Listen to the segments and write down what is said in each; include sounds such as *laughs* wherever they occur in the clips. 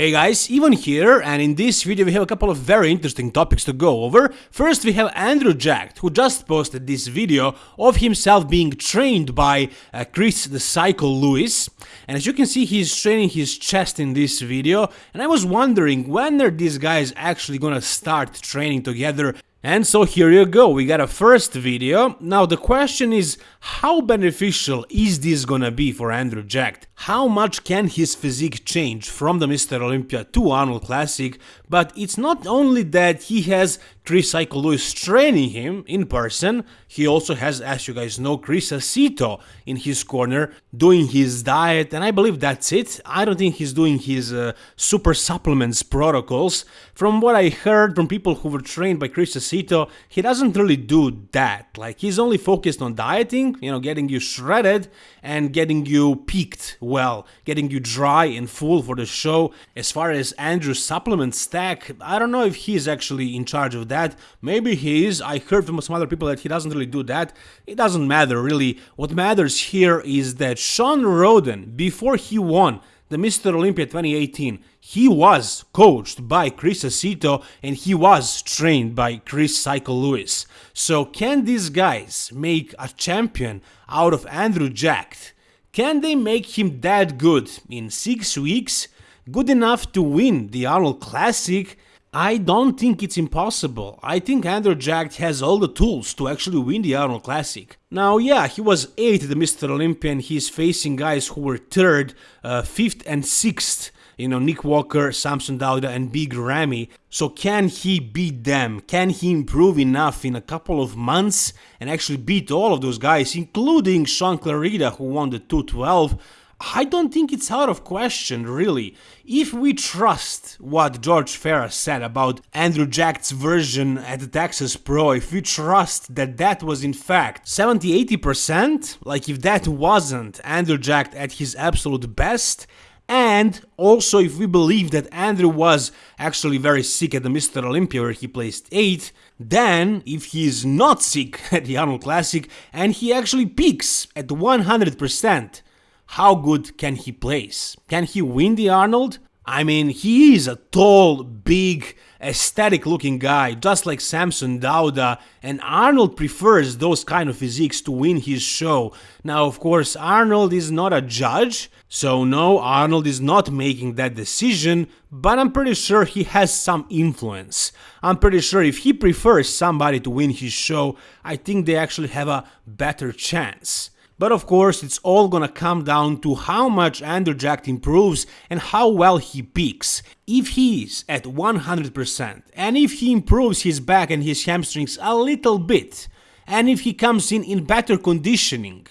Hey guys, Ivan here, and in this video we have a couple of very interesting topics to go over. First we have Andrew Jacked, who just posted this video of himself being trained by uh, Chris the Cycle Lewis. And as you can see, he's training his chest in this video, and I was wondering when are these guys actually gonna start training together and so here you go, we got a first video. Now the question is, how beneficial is this gonna be for Andrew Jack? How much can his physique change from the Mr. Olympia to Arnold Classic? But it's not only that he has Chris Cycle Lewis training him in person, he also has, as you guys know, Chris Aceto in his corner doing his diet, and I believe that's it. I don't think he's doing his uh, super supplements protocols. From what I heard from people who were trained by Chris Aceto, he doesn't really do that. Like, he's only focused on dieting, you know, getting you shredded and getting you peaked well, getting you dry and full for the show. As far as Andrew's supplement stack, I don't know if he's actually in charge of that. Maybe he is. I heard from some other people that he doesn't really do that. It doesn't matter really. What matters here is that Shawn Rhoden, before he won the Mr. Olympia 2018, he was coached by Chris Aceto and he was trained by Chris Cycle Lewis. So can these guys make a champion out of Andrew Jacked? Can they make him that good in 6 weeks? Good enough to win the Arnold Classic? I don't think it's impossible. I think Andrew Jacked has all the tools to actually win the Arnold Classic. Now, yeah, he was 8th the Mr. Olympia and he's facing guys who were 3rd, uh, 5th and 6th. You know, Nick Walker, Samson Dauda and Big Ramy. So can he beat them? Can he improve enough in a couple of months and actually beat all of those guys, including Shaun Clarida who won the 212? I don't think it's out of question, really. If we trust what George Ferris said about Andrew Jack's version at the Texas Pro, if we trust that that was in fact 70-80%, like if that wasn't Andrew Jacked at his absolute best, and also if we believe that Andrew was actually very sick at the Mr. Olympia where he placed 8th, then if he is not sick *laughs* at the Arnold Classic and he actually peaks at 100%, how good can he place? Can he win the Arnold? I mean, he is a tall, big, aesthetic looking guy, just like Samson Dauda, and Arnold prefers those kind of physiques to win his show. Now, of course, Arnold is not a judge, so no, Arnold is not making that decision, but I'm pretty sure he has some influence. I'm pretty sure if he prefers somebody to win his show, I think they actually have a better chance. But of course, it's all gonna come down to how much Andrew Jacked improves and how well he peaks. If he's at 100%, and if he improves his back and his hamstrings a little bit, and if he comes in in better conditioning,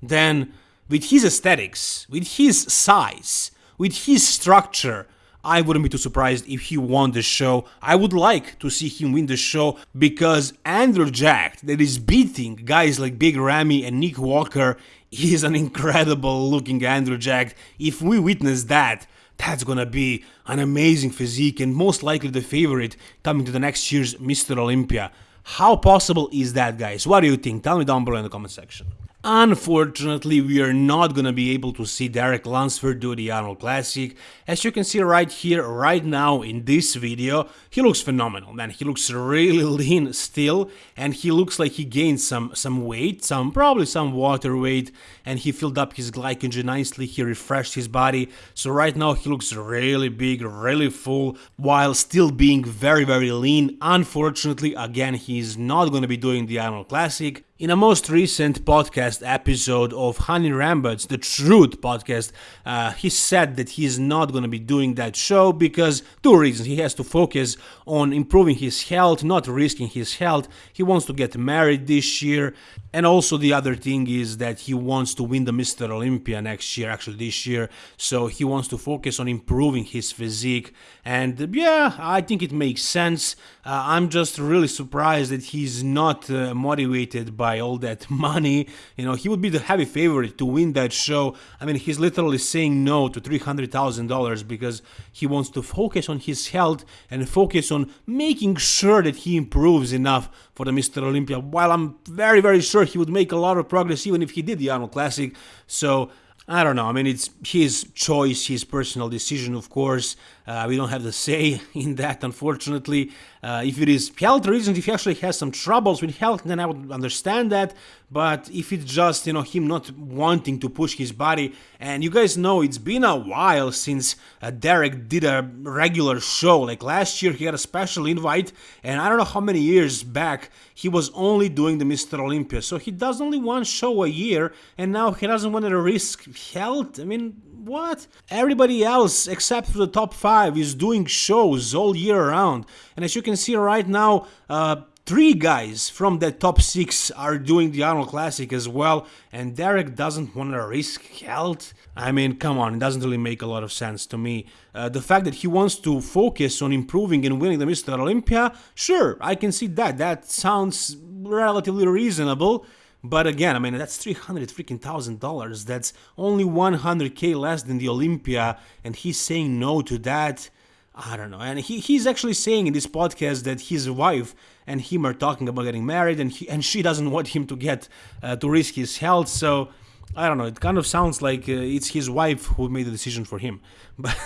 then with his aesthetics, with his size, with his structure, I wouldn't be too surprised if he won the show. I would like to see him win the show because Andrew Jack, that is beating guys like Big Ramy and Nick Walker, is an incredible looking Andrew Jack. If we witness that, that's gonna be an amazing physique and most likely the favorite coming to the next year's Mr. Olympia. How possible is that, guys? What do you think? Tell me down below in the comment section. Unfortunately, we are not gonna be able to see Derek Lunsford do the Arnold Classic. As you can see right here, right now in this video, he looks phenomenal, man. He looks really *laughs* lean still, and he looks like he gained some, some weight, some probably some water weight, and he filled up his glycogen nicely, he refreshed his body. So right now he looks really big, really full, while still being very, very lean. Unfortunately, again, he's not gonna be doing the Arnold Classic. In a most recent podcast episode of Hany Rambod's, the Truth podcast, uh, he said that he is not going to be doing that show because two reasons. He has to focus on improving his health, not risking his health. He wants to get married this year. And also the other thing is that he wants to win the Mr. Olympia next year, actually this year. So he wants to focus on improving his physique. And yeah, I think it makes sense. Uh, I'm just really surprised that he's not uh, motivated by all that *laughs* money. You know, he would be the heavy favorite to win that show. I mean, he's literally saying no to $300,000 because he wants to focus on his health and focus on making sure that he improves enough for the Mr. Olympia. While I'm very, very sure he would make a lot of progress even if he did the Arnold Classic. So I don't know. I mean, it's his choice, his personal decision, of course. Uh, we don't have the say *laughs* in that, unfortunately. Uh, if it is health reasons, if he actually has some troubles with health, then I would understand that. But if it's just, you know, him not wanting to push his body, and you guys know it's been a while since uh, Derek did a regular show. Like last year, he had a special invite, and I don't know how many years back he was only doing the Mr. Olympia. So he does only one show a year, and now he doesn't want to risk health. I mean, what? Everybody else except for the top five is doing shows all year round. And as you can see right now, uh, three guys from the top six are doing the Arnold Classic as well, and Derek doesn't want to risk health. I mean, come on, it doesn't really make a lot of sense to me. Uh, the fact that he wants to focus on improving and winning the Mr. Olympia, sure, I can see that. That sounds relatively reasonable. But again, I mean, that's 300 freaking thousand dollars. That's only 100k less than the Olympia, and he's saying no to that. I don't know. And he, he's actually saying in this podcast that his wife and him are talking about getting married, and he, and she doesn't want him to get uh, to risk his health. So I don't know. It kind of sounds like uh, it's his wife who made the decision for him. *laughs* But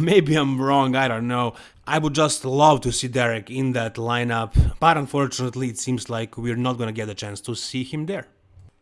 maybe I'm wrong. I don't know. I would just love to see Derek in that lineup, but unfortunately, it seems like we're not gonna get a chance to see him there.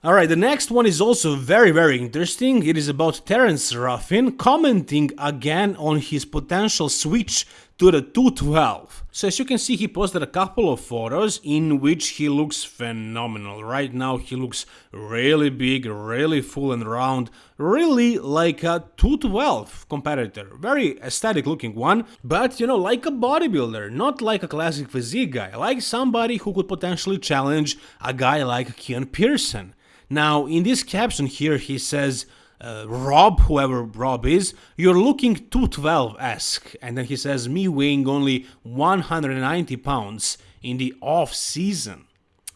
Alright, the next one is also very very interesting. It is about Terence Ruffin commenting again on his potential switch to the 212. So as you can see he posted a couple of photos in which he looks phenomenal. Right now he looks really big, really full and round, really like a 212 competitor. Very aesthetic looking one, but you know like a bodybuilder, not like a classic physique guy, like somebody who could potentially challenge a guy like Keon Pearson. Now, in this caption here, he says, uh, Rob, whoever Rob is, you're looking 212-esque. And then he says, me weighing only 190 pounds in the off-season.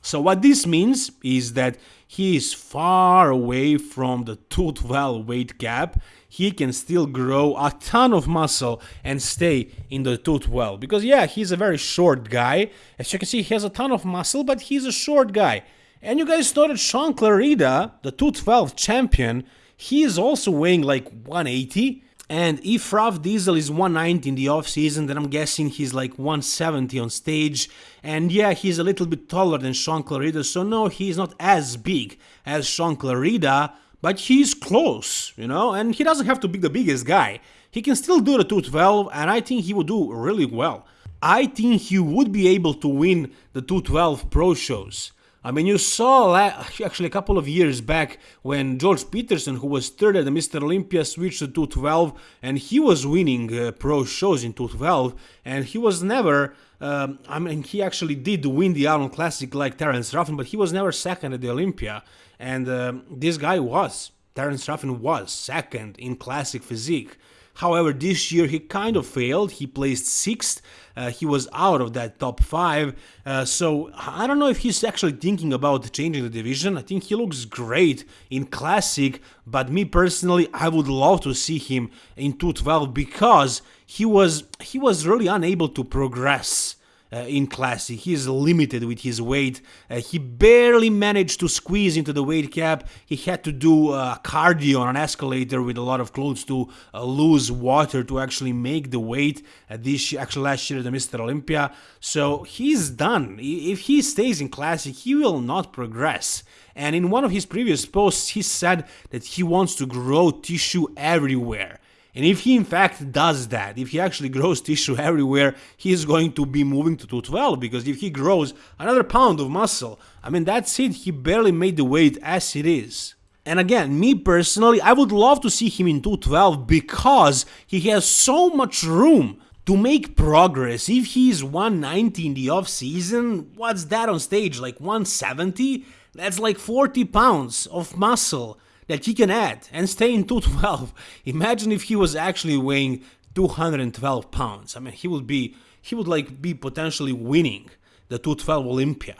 So what this means is that he is far away from the 212 weight cap. He can still grow a ton of muscle and stay in the 212. Because yeah, he's a very short guy. As you can see, he has a ton of muscle, but he's a short guy. And you guys know that Shaun Clarida, the 212 champion, he is also weighing like 180. And if Rob Diesel is 190 in the off season, then I'm guessing he's like 170 on stage. And yeah, he's a little bit taller than Shaun Clarida, so no, he's not as big as Shaun Clarida, but he's close, you know, and he doesn't have to be the biggest guy. He can still do the 212, and I think he would do really well. I think he would be able to win the 212 pro shows. I mean, you saw actually a couple of years back when George Peterson, who was third at the Mr. Olympia, switched to 212 and he was winning uh, pro shows in 212 and he was never, um, I mean, he actually did win the Arnold Classic like Terence Ruffin, but he was never second at the Olympia. And um, this guy was, Terence Ruffin was second in classic physique. However, this year he kind of failed. He placed sixth. Uh, he was out of that top five. Uh, so I don't know if he's actually thinking about changing the division. I think he looks great in classic, but me personally, I would love to see him in 212 because he was he was really unable to progress uh, in classic. He is limited with his weight. Uh, he barely managed to squeeze into the weight cap. He had to do uh, cardio on an escalator with a lot of clothes to uh, lose water to actually make the weight. This actually last year the Mr. Olympia. So he's done. If he stays in classic, he will not progress. And in one of his previous posts, he said that he wants to grow tissue everywhere. And if he in fact does that, if he actually grows tissue *laughs* everywhere, he is going to be moving to 212 because if he grows another pound of muscle, I mean that's it, he barely made the weight as it is. And again, me personally, I would love to see him in 212 because he has so much room to make progress. If he's 190 in the off season, what's that on stage? Like 170? That's like 40 pounds of muscle that he can add and stay in *laughs* 212. Imagine if he was actually weighing 212 pounds. I mean, he would be he would like be potentially winning the 212 Olympia.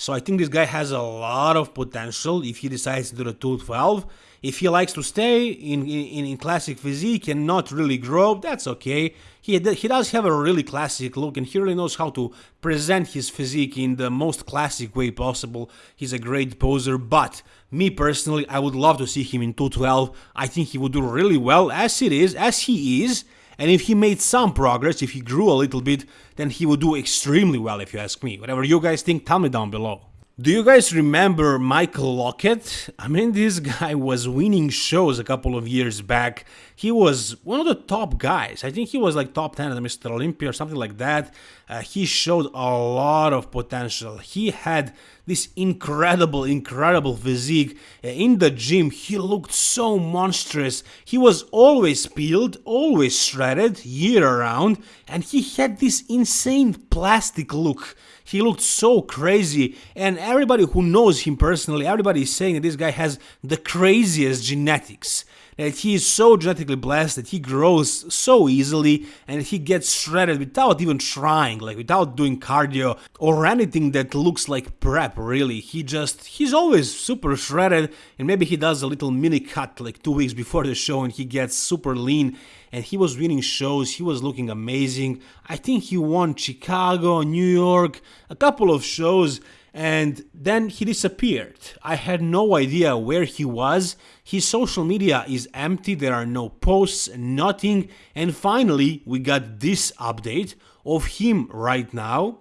So I think this guy has a lot of potential if he decides to do the 212. If he likes to stay in, in, in classic physique and not really grow, that's okay. He, he does have a really classic look and he really knows how to present his physique in the most classic way possible. He's a great poser, but me personally, I would love to see him in 212. I think he would do really well as it is, as he is. And if he made some progress, if he grew a little bit, then he would do extremely well if you ask me. Whatever you guys think, tell me down below. Do you guys remember Michael Lockett? I mean, *laughs* this guy was winning shows a couple of years back. He was one of the top guys. I think he was like top 10 at Mr. Olympia or something like that. Uh, he showed a lot of potential. He had this incredible, incredible physique. Uh, in the gym, he looked so monstrous. He was always peeled, always shredded, year round, and he had this insane plastic look. He looked so crazy, and everybody who knows him personally, everybody is saying that this guy has the craziest genetics that he is so genetically blessed that he grows so easily and he gets shredded without even trying, like without doing cardio or anything that looks like prep really. He just, he's always super shredded and maybe he does a little mini cut like two weeks before the show and he gets super lean and he was winning shows, he was looking amazing. I think he won Chicago, New York, a couple of shows and then he disappeared. I had no idea where he was. His social media is empty, there are no posts, nothing. And finally, we got this update of him right now.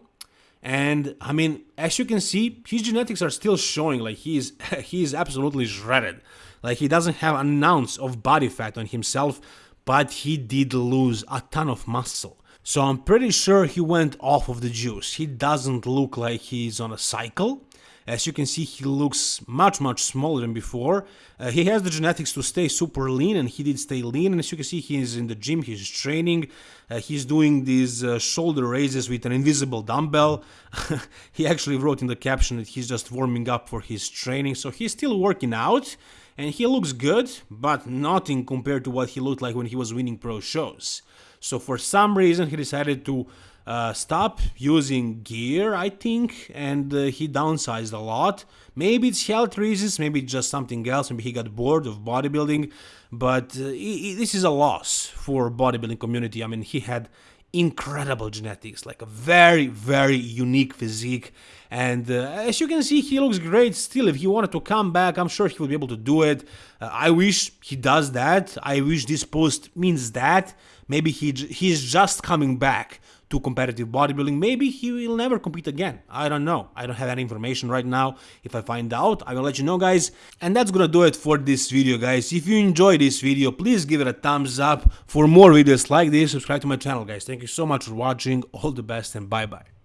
And I mean, as you can see, his genetics are still showing like he is, *laughs* he is absolutely shredded. Like he doesn't have an ounce of body fat on himself, but he did lose a ton of muscle. So I'm pretty sure he went off of the juice. He doesn't look like he's on a cycle. As you can see, he looks much, much smaller than before. Uh, he has the genetics to stay super lean, and he did stay lean. And as you can see, he's in the gym, he's training. Uh, he's doing these uh, shoulder raises with an invisible dumbbell. *laughs* he actually wrote in the caption that he's just warming up for his training. So he's still working out, and he looks good, but nothing compared to what he looked like when he was winning pro shows. So for some reason he decided to uh, stop using gear, I think, and uh, he downsized a lot. Maybe it's health reasons, maybe just something else, maybe he got bored of bodybuilding, but uh, he, this is a loss for bodybuilding community. I mean, he had incredible genetics, like a very, very unique physique. And uh, as you can see, he looks great still. If he wanted to come back, I'm sure he will be able to do it. Uh, I wish he does that. I wish this post means that. Maybe he he's just coming back to competitive bodybuilding. Maybe he will never compete again. I don't know. I don't have any information right now. If I find out, I will let you know, guys. And that's gonna do it for this video, guys. If you enjoyed this video, please give it a thumbs up. For more videos like this, subscribe to my channel, guys. Thank you so much for watching. All the best and bye-bye.